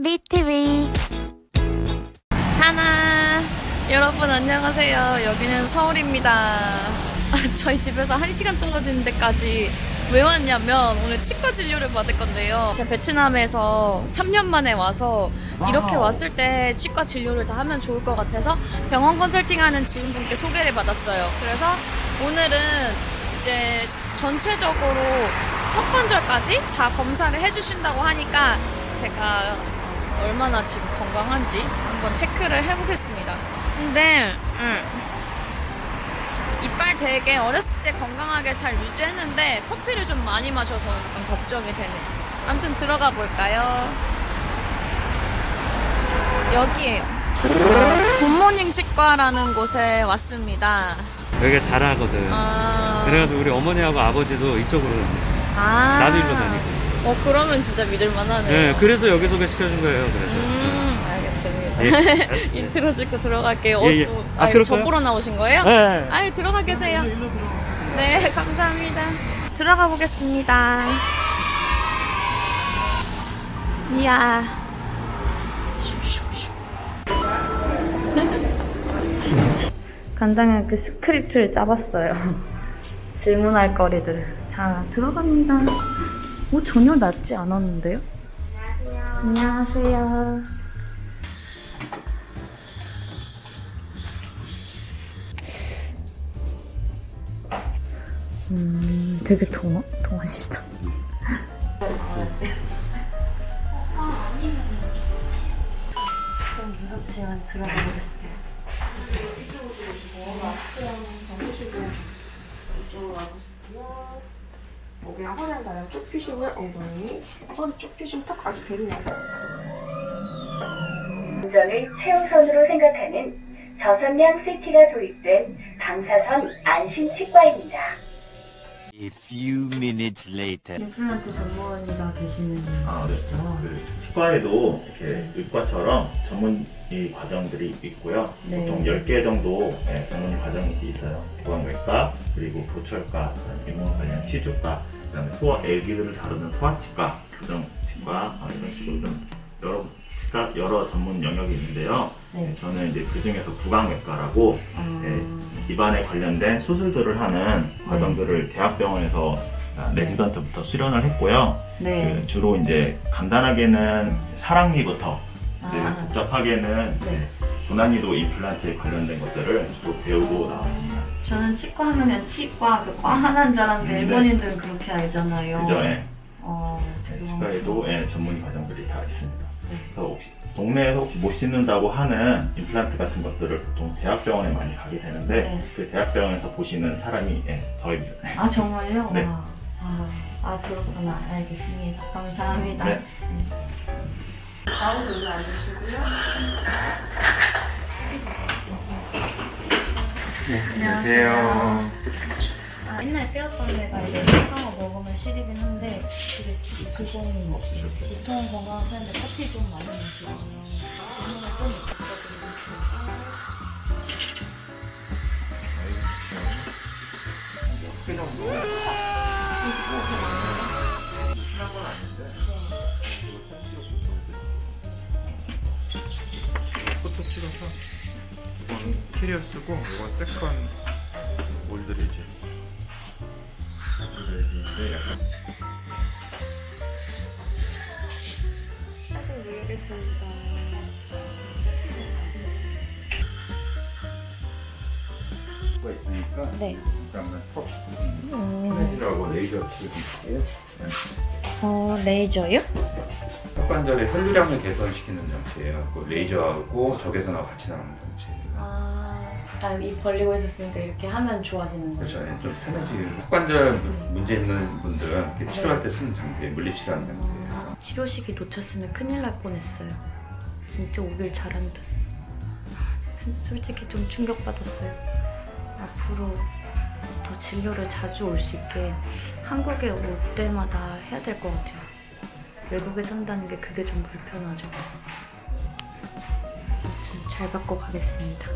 BTV 하나. 여러분 안녕하세요. 여기는 서울입니다. 저희 집에서 1시간 떨어지는 데까지 왜 왔냐면 오늘 치과 진료를 받을 건데요. 제가 베트남에서 3년 만에 와서 이렇게 왔을 때 치과 진료를 다 하면 좋을 것 같아서 병원 컨설팅하는 지인분께 소개를 받았어요. 그래서 오늘은 이제 전체적으로 턱관절까지 다 검사를 해주신다고 하니까 제가 얼마나 지금 건강한지 한번 체크를 해보겠습니다. 근데 음, 이빨 되게 어렸을 때 건강하게 잘 유지했는데 커피를 좀 많이 마셔서 약간 걱정이 되네. 아무튼 들어가 볼까요? 여기에요. 굿모닝 치과라는 곳에 왔습니다. 여기가 잘하거든. 아, 그래가지고 우리 어머니하고 아버지도 이쪽으로. 아. 나도 일로 다니고. 어 그러면 진짜 믿을만하네요. 네, 그래서 여기 소개시켜준 거예요. 그래서. 음, 알겠습니다. 예. 인트로 찍고 들어갈게요. 예, 예. 어, 아, 아유, 그럴까요? 저 보러 나오신 거예요? 네. 아유, 들어가 계세요. 네, 감사합니다. 들어가 보겠습니다. 이야. 간단하게 그 스크립트를 짜봤어요. 질문할 거리들. 자, 들어갑니다. 오, 전혀 낫지 않았는데요? 안녕하세요. 안녕하세요. 음, 되게 동안, 동안이다. 좀 무섭지만 들어가 보겠습니다. 쭉 펴시고요. 엉덩이, 허리 쭉 펴시고 턱까지 베리 나고. 운전을 최우선으로 생각하는 저선량 CT가 도입된 방사선 안심치과입니다. A few minutes later. 임플란트 전문의가 계시는 아, 네. 그 치과에도 이렇게 의과처럼 전문 이 과정들이 있고요. 네. 보통 10개 정도 네, 전문 과정이 있어요. 보안외과, 그리고 보철과, 인공 관련 치주과, 그다음에 소아 애기들을 다루는 소아치과, 교정치과 아, 이런 식으로 좀 여러 치과 여러 전문 영역이 있는데요. 네. 네, 저는 이제 그 중에서 구강외과라고 아, 네, 입안에 관련된 수술들을 하는 과정들을 대학병원에서 아, 레지던트부터 수련을 했고요. 네. 그 주로 이제 간단하게는 사랑니부터 이제 아. 복잡하게는 네. 이제 고난이도 임플란트에 관련된 것들을 주로 배우고 나왔습니다. 저는 치과 하면 치과, 그 과 하나인 줄 알았는데 음, 네. 일본인들은 그렇게 알잖아요. 그죠? 예. 어, 치과에도 예, 전문 과정들이 다 있습니다. 네. 그래서 혹시 동네에서 혹시 못 씻는다고 하는 임플란트 같은 것들을 보통 대학병원에 많이 가게 되는데 네. 그 대학병원에서 보시는 사람이 예, 저입니다. 아, 정말요? 네. 와. 아, 아, 그렇구나. 알겠습니다. 감사합니다. 네. 안녕하세요. 아, 옛날에 빼었던 데가 이제 치과가 먹으면 시리긴 한데 되게 그거는 보통 건강한 편인데 커피 좀 많이 마시고요. 질문을 좀 부탁드리겠습니다. 포토 찍어서 이건 캐리어 쓰고 이건 세컨 올드 약간 가 있으니까 네. 그다음에 턱 음, 플래시라고 레이저 치료기예요. 어, 레이저요? 턱관절의 혈류량을 개선시키는 장치예요. 그 레이저하고 적외선하고 같이 나오는 장치예요. 아, 아, 입 벌리고 있었으니까 이렇게 하면 좋아지는 거죠? 그렇죠. 좀 편해지는 턱관절 문- 문제 있는 분들은 이렇게 치료할 때 쓰는 장비예요. 물리치료하는 장비예요. 아, 치료식이 놓쳤으면 큰일 날 뻔했어요. 진짜 오길 잘한 듯. 솔직히 좀 충격받았어요. 앞으로 더 진료를 자주 올 수 있게 한국에 올 때마다 해야 될 것 같아요. 외국에 산다는 게 그게 좀 불편하죠. 잘 받고 가겠습니다.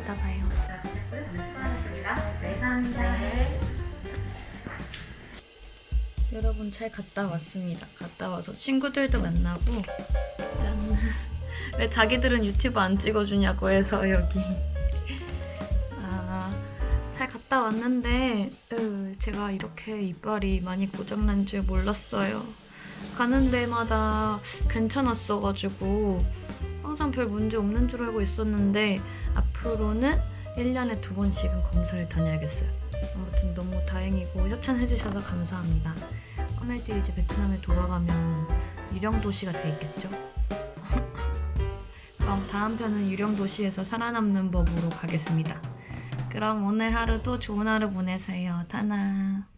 이따 봐요. 여러분 잘 갔다 왔습니다. 갔다 와서 친구들도 만나고 짠. 왜 자기들은 유튜브 안 찍어주냐고 해서 여기 아, 잘 갔다 왔는데 으, 제가 이렇게 이빨이 많이 고장난 줄 몰랐어요. 가는 데마다 괜찮았어가지고 항상 별 문제 없는 줄 알고 있었는데 앞으로는 1년에 두 번씩은 검사를 다녀야겠어요. 아무튼 너무 다행이고 협찬해주셔서 감사합니다. 오늘도 이제 베트남에 돌아가면 유령 도시가 돼 있겠죠? 그럼 다음 편은 유령 도시에서 살아남는 법으로 가겠습니다. 그럼 오늘 하루도 좋은 하루 보내세요. 타나.